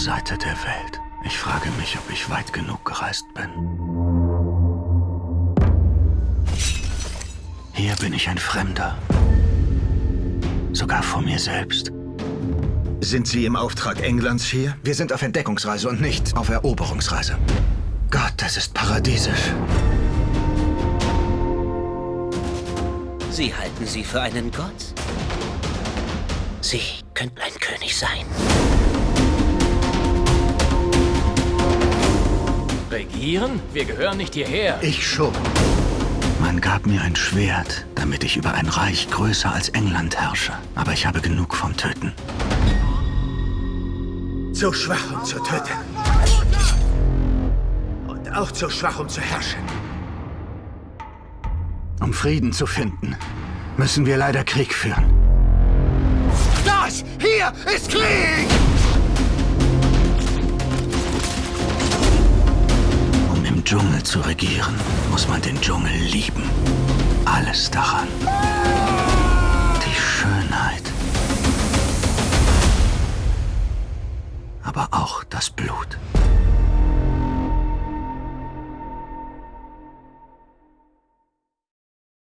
Seite der Welt. Ich frage mich, ob ich weit genug gereist bin. Hier bin ich ein Fremder. Sogar vor mir selbst. Sind Sie im Auftrag Englands hier? Wir sind auf Entdeckungsreise und nicht auf Eroberungsreise. Gott, das ist paradiesisch. Sie halten sie für einen Gott? Sie könnten ein König sein. Regieren? Wir gehören nicht hierher. Ich schon. Man gab mir ein Schwert, damit ich über ein Reich größer als England herrsche. Aber ich habe genug vom Töten. Zu schwach, um zu töten. Und auch zu schwach, um zu herrschen. Um Frieden zu finden, müssen wir leider Krieg führen. Das hier ist Krieg! Dschungel zu regieren, muss man den Dschungel lieben. Alles daran. Die Schönheit. Aber auch das Blut.